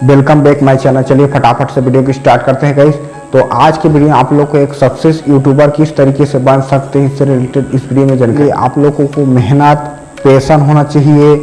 Welcome back my channel चलिए फटाफट से वीडियो की स्टार्ट करते हैं गाइस तो आज की वीडियो आप लोग को एक सक्सेस यूट्यूबर किस तरीके से बन सकते हैं इससे रिलेटेड इस वीडियो में जानकारी। आप लोगों को मेहनत पैसन होना चाहिए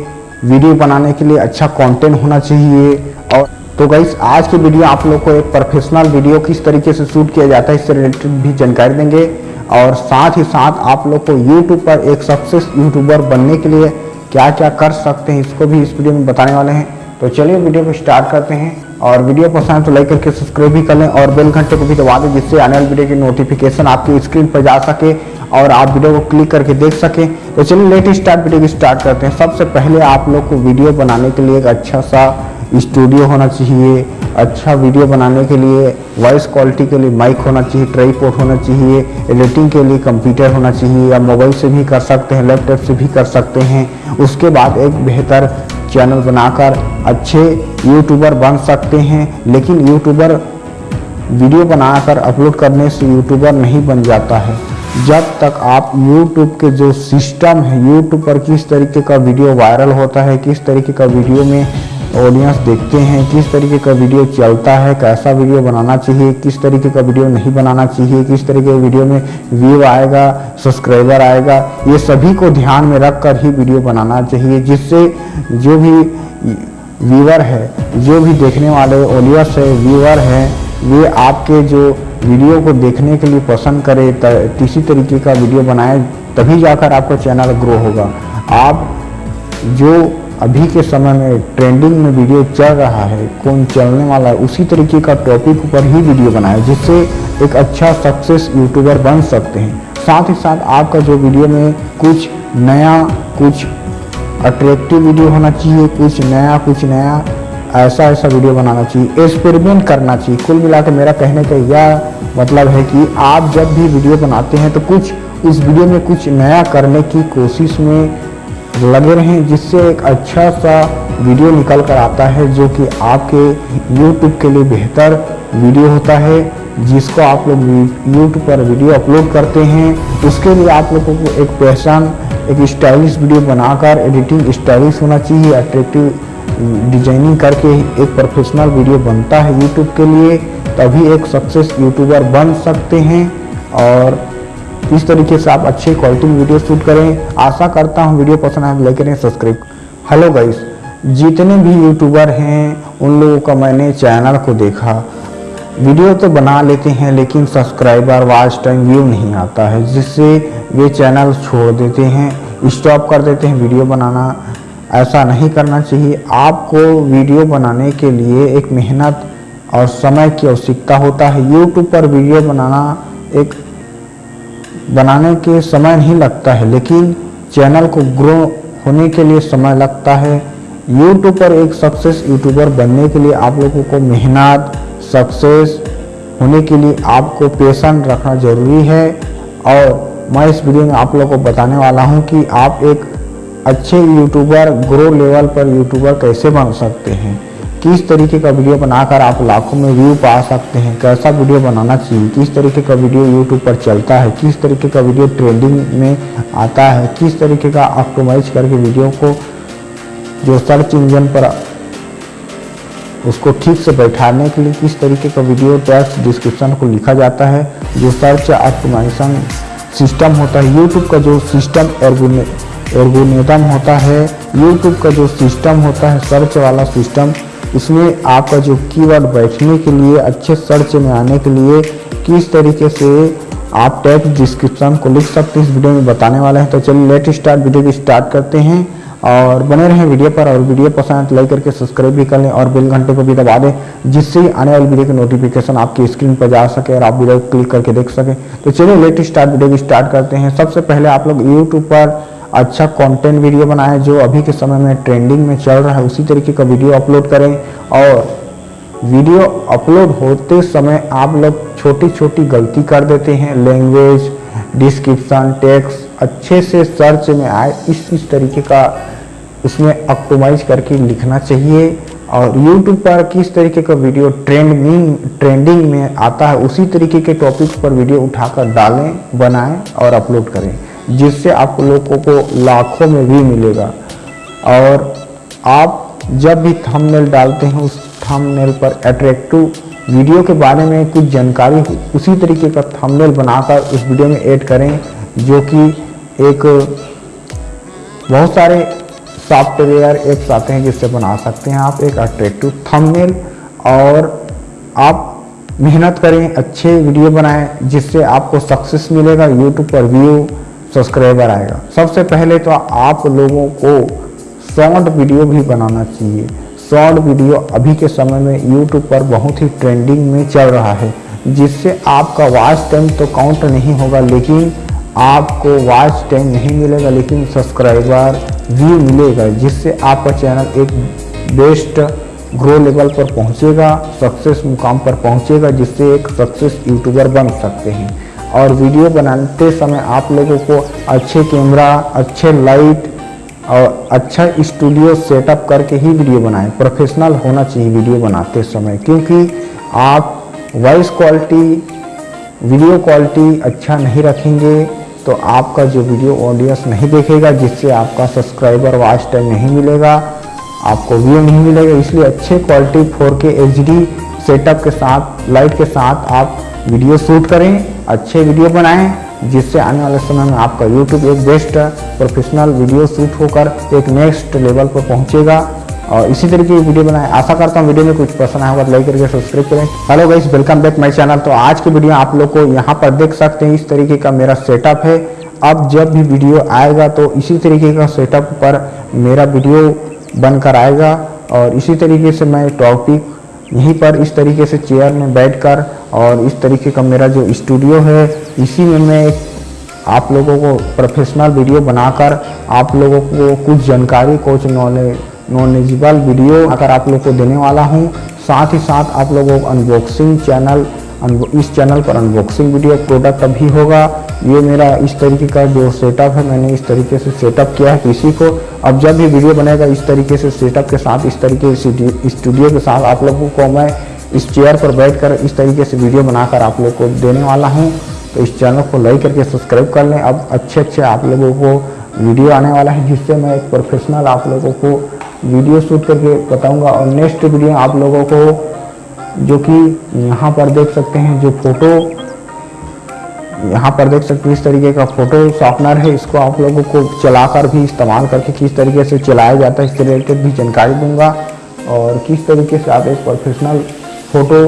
वीडियो बनाने के लिए अच्छा कंटेंट होना चाहिए। और तो गाइस आज की वीडियो आप लोग को एक प्रोफेशनल वीडियो किस तरीके से शूट किया जाता है इससे रिलेटेड भी जानकारी देंगे। और साथ ही साथ आप लोग को यूट्यूब पर एक सक्सेस यूट्यूबर बनने के लिए क्या क्या कर सकते हैं, इसको भी इस वीडियो में बताने वाले हैं। तो चलिए वीडियो को स्टार्ट करते हैं और वीडियो पसंद तो लाइक करके सब्सक्राइब भी कर लें और बेल घंटे को भी दबा दें जिससे आने वाली वीडियो की नोटिफिकेशन आपकी स्क्रीन पर जा सके और आप वीडियो को क्लिक करके देख सकें। तो चलिए लेट स्टार्ट वीडियो की स्टार्ट करते हैं। सबसे पहले आप लोग को वीडियो बनाने के लिए एक अच्छा सा स्टूडियो होना चाहिए अच्छा वीडियो बनाने के लिए वॉइस क्वालिटी के लिए माइक होना चाहिए ट्राईपोर्ट होना चाहिए एडिटिंग के लिए कंप्यूटर होना चाहिए, या मोबाइल से भी कर सकते हैं लैपटॉप से भी कर सकते हैं। उसके बाद एक बेहतर चैनल बनाकर अच्छे यूट्यूबर बन सकते हैं, लेकिन यूट्यूबर वीडियो बनाकर अपलोड करने से यूट्यूबर नहीं बन जाता है। जब तक आप YouTube के जो सिस्टम है, YouTube पर किस तरीके का वीडियो वायरल होता है, किस तरीके का वीडियो में ऑडियंस देखते हैं, किस तरीके का वीडियो चलता है, कैसा वीडियो बनाना चाहिए, किस तरीके का वीडियो नहीं बनाना चाहिए, किस तरीके के वीडियो में व्यू आएगा सब्सक्राइबर आएगा, ये सभी को ध्यान में रख कर ही वीडियो बनाना चाहिए, जिससे जो भी व्यूअर है, जो भी देखने वाले ऑडियंस है व्यूअर है वे आपके जो वीडियो को देखने के लिए पसंद करे किसी तरीके का वीडियो बनाए, तभी जाकर आपका चैनल ग्रो होगा। आप जो अभी के समय में ट्रेंडिंग में वीडियो चल रहा है, कौन चलने वाला है, उसी तरीके का टॉपिक पर ही वीडियो बनाए, जिससे एक अच्छा सक्सेस यूट्यूबर बन सकते हैं। साथ ही साथ आपका जो वीडियो में कुछ नया, कुछ अट्रैक्टिव वीडियो होना चाहिए, कुछ नया कुछ नया ऐसा ऐसा वीडियो बनाना चाहिए एक्सपेरिमेंट करना चाहिए। कुल मिलाकर मेरा कहने का यह मतलब है कि आप जब भी वीडियो बनाते हैं तो कुछ इस वीडियो में कुछ नया करने की कोशिश में लगे रहें, जिससे एक अच्छा सा वीडियो निकल कर आता है, जो कि आपके YouTube के लिए बेहतर वीडियो होता है, जिसको आप लोग YouTube पर वीडियो अपलोड करते हैं। उसके लिए आप लोगों को एक पहचान, एक स्टाइलिश वीडियो बनाकर एडिटिंग स्टाइलिश होना चाहिए अट्रैक्टिव डिज़ाइनिंग करके एक प्रोफेशनल वीडियो बनता है यूट्यूब के लिए, तभी एक सक्सेस यूट्यूबर बन सकते हैं। और इस तरीके से आप अच्छे क्वालिटी में वीडियो शूट करें। आशा करता हूँ वीडियो पसंद आए लाइक करें सब्सक्राइब हेलो गाइस जितने भी यूट्यूबर हैं, उन लोगों का मैंने चैनल को देखा। वीडियो तो बना लेते हैं, लेकिन सब्सक्राइबर वॉच टाइम व्यू नहीं आता है, जिससे वे चैनल छोड़ देते हैं। स्टॉप कर देते हैं वीडियो बनाना। ऐसा नहीं करना चाहिए। आपको वीडियो बनाने के लिए एक मेहनत और समय की आवश्यकता होता है। यूट्यूब पर वीडियो बनाना एक बनाने के समय नहीं लगता है, लेकिन चैनल को ग्रो होने के लिए समय लगता है। यूट्यूब पर एक सक्सेस यूट्यूबर बनने के लिए आप लोगों को मेहनत सक्सेस होने के लिए आपको पेशन रखना ज़रूरी है। और मैं इस वीडियो में आप लोगों को बताने वाला हूँ कि आप एक अच्छे यूट्यूबर ग्रो लेवल पर यूट्यूबर कैसे बन सकते हैं? किस तरीके का वीडियो बनाकर आप लाखों में व्यू पा सकते हैं? कैसा वीडियो बनाना चाहिए? किस तरीके का वीडियो यूट्यूब पर चलता है? किस तरीके का वीडियो ट्रेंडिंग में आता है? किस तरीके का ऑप्टोमाइज करके वीडियो को जो सर्च इंजन पर उसको ठीक से बैठाने के लिए किस तरीके का वीडियो टेक्स्ट डिस्क्रिप्शन को लिखा जाता है? जो सर्च ऑप्टोमाइजेशन सिस्टम होता है यूट्यूब का जो सिस्टम एर्गोनेटम होता है यूट्यूब का जो सिस्टम होता है सर्च वाला सिस्टम इसमें आपका जो कीवर्ड बैठने के लिए, अच्छे सर्च में आने के लिए किस तरीके से आप टैग डिस्क्रिप्शन को लिख सकते इस वीडियो में बताने वाले हैं। तो चलिए लेट स्टार्ट वीडियो की स्टार्ट करते हैं। और बने रहें वीडियो पर, और वीडियो पसंद लाइक करके सब्सक्राइब भी कर लें, और बेल घंटे को भी दबा दें, जिससे आने वाली वीडियो की नोटिफिकेशन आपकी स्क्रीन पर जा सके और आप वीडियो क्लिक करके देख सकें। तो चलिए लेट स्टार्ट वीडियो की स्टार्ट करते हैं। सबसे पहले आप लोग यूट्यूब पर अच्छा कंटेंट वीडियो बनाएँ जो अभी के समय में ट्रेंडिंग में चल रहा है, उसी तरीके का वीडियो अपलोड करें। और वीडियो अपलोड होते समय आप लोग छोटी छोटी गलती कर देते हैं। लैंग्वेज डिस्क्रिप्शन टेक्स अच्छे से सर्च में आए, इस इस तरीके का उसमें ऑप्टोमाइज करके लिखना चाहिए। और YouTube पर किस तरीके का वीडियो ट्रेंडिंग ट्रेंडिंग में आता है, उसी तरीके के टॉपिक पर वीडियो उठाकर डालें, बनाएँ और अपलोड करें। जिससे आप लोगों को लाखों में भी मिलेगा। और आप जब भी थंबनेल डालते हैं, उस थंबनेल पर अट्रैक्टिव वीडियो के बारे में कुछ जानकारी, उसी तरीके का थंबनेल बनाकर उस वीडियो में ऐड करें, जो कि एक बहुत सारे सॉफ्टवेयर एप्स आते हैं जिससे बना सकते हैं आप एक अट्रैक्टिव थंबनेल और आप मेहनत करें, अच्छे वीडियो बनाएँ, जिससे आपको सक्सेस मिलेगा यूट्यूब पर व्यू सब्सक्राइबर आएगा। सबसे पहले तो आप लोगों को शॉर्ट वीडियो भी बनाना चाहिए। शॉर्ट वीडियो अभी के समय में यूट्यूब पर बहुत ही ट्रेंडिंग में चल रहा है, जिससे आपका वॉच टाइम तो काउंट नहीं होगा, लेकिन आपको वॉच टाइम नहीं मिलेगा, लेकिन सब्सक्राइबर व्यू मिलेगा, जिससे आपका चैनल एक बेस्ट ग्रो लेवल पर पहुंचेगा सक्सेस मुकाम पर पहुंचेगा, जिससे एक सक्सेस यूट्यूबर बन सकते हैं। और वीडियो बनाते समय आप लोगों को अच्छे कैमरा, अच्छे लाइट और अच्छा स्टूडियो सेटअप करके ही वीडियो बनाएँ। प्रोफेशनल होना चाहिए वीडियो बनाते समय, क्योंकि आप वॉइस क्वालिटी वीडियो क्वालिटी अच्छा नहीं रखेंगे तो आपका जो वीडियो ऑडियंस नहीं देखेगा, जिससे आपका सब्सक्राइबर वॉच टाइम नहीं मिलेगा, आपको व्यू नहीं मिलेगा। इसलिए अच्छे क्वालिटी 4K HD सेटअप के साथ लाइट के साथ आप वीडियो शूट करें। अच्छे वीडियो बनाएँ, जिससे आने वाले समय में आपका यूट्यूब एक बेस्ट प्रोफेशनल वीडियो शूट होकर एक नेक्स्ट लेवल पर पहुंचेगा। और इसी तरीके की वीडियो बनाए। आशा करता हूँ वीडियो में कुछ पसंद आया होगा तो लाइक करके सब्सक्राइब करें। Hello guys welcome back my channel तो आज की वीडियो आप लोग को यहाँ पर देख सकते हैं, इस तरीके का मेरा सेटअप है। अब जब भी वीडियो आएगा तो इसी तरीके का सेटअप पर मेरा वीडियो बनकर आएगा। और इसी तरीके से मैं टॉपिक यहीं पर इस तरीके से चेयर में बैठकर और इस तरीके का मेरा जो स्टूडियो है, इसी में मैं आप लोगों को प्रोफेशनल वीडियो बनाकर आप लोगों को कुछ जानकारी, कुछ नॉलेज नॉलेजेबल वीडियो अगर आप लोग को देने वाला हूँ, साथ ही साथ आप लोगों को अनबॉक्सिंग चैनल इस चैनल पर अनबॉक्सिंग वीडियो प्रोडक्ट अभी होगा। ये मेरा इस तरीके का जो सेटअप है, मैंने इस तरीके से सेटअप किया है पीसी को। अब जब भी वीडियो बनेगा, इस तरीके से सेटअप के साथ, इस तरीके से स्टूडियो के साथ आप लोगों को मैं इस चेयर पर बैठकर इस तरीके से वीडियो बनाकर आप लोग को देने वाला हूँ। तो इस चैनल को लाइक करके सब्सक्राइब कर लें। अब अच्छे अच्छे आप लोगों को वीडियो आने वाला है, जिससे मैं एक प्रोफेशनल आप लोगों को वीडियो शूट करके बताऊँगा। और नेक्स्ट वीडियो आप लोगों को जो कि यहाँ पर देख सकते हैं जो फ़ोटो, यहाँ पर देख सकते हैं इस तरीके का फ़ोटो शॉर्पनर है। इसको आप लोगों को चलाकर भी इस्तेमाल करके किस तरीके से चलाया जाता है इसके रिलेटेड भी जानकारी दूँगा और किस तरीके से आप एक प्रोफेशनल फ़ोटो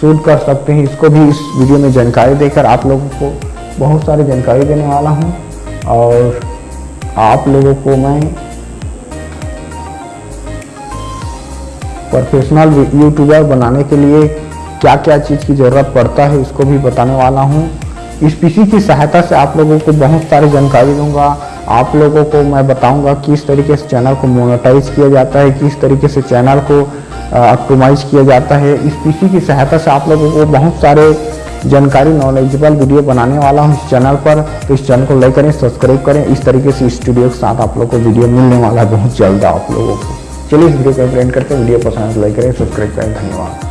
शूट कर सकते हैं, इसको भी इस वीडियो में जानकारी देकर आप लोगों को बहुत सारी जानकारी देने वाला हूँ। और आप लोगों को मैं प्रोफेशनल यूट्यूबर बनाने के लिए क्या क्या चीज़ की ज़रूरत पड़ता है, इसको भी बताने वाला हूँ। इस पीसी की सहायता से आप लोगों को बहुत सारी जानकारी दूँगा। आप लोगों को मैं बताऊँगा किस तरीके से चैनल को मोनेटाइज किया जाता है, किस तरीके से चैनल को ऑप्टोमाइज किया जाता है। इस पीसी की सहायता से आप लोगों को बहुत सारे जानकारी नॉलेजेबल वीडियो बनाने वाला हूँ इस चैनल पर। तो इस चैनल को लाइक करें सब्सक्राइब करें। इस तरीके से स्टूडियो के साथ आप लोग को वीडियो मिलने वाला है बहुत जल्द आप लोगों को। चलिए इस वीडियो को फ्रेंड करते हैं। वीडियो पसंद लाइक करें सब्सक्राइब करें। धन्यवाद।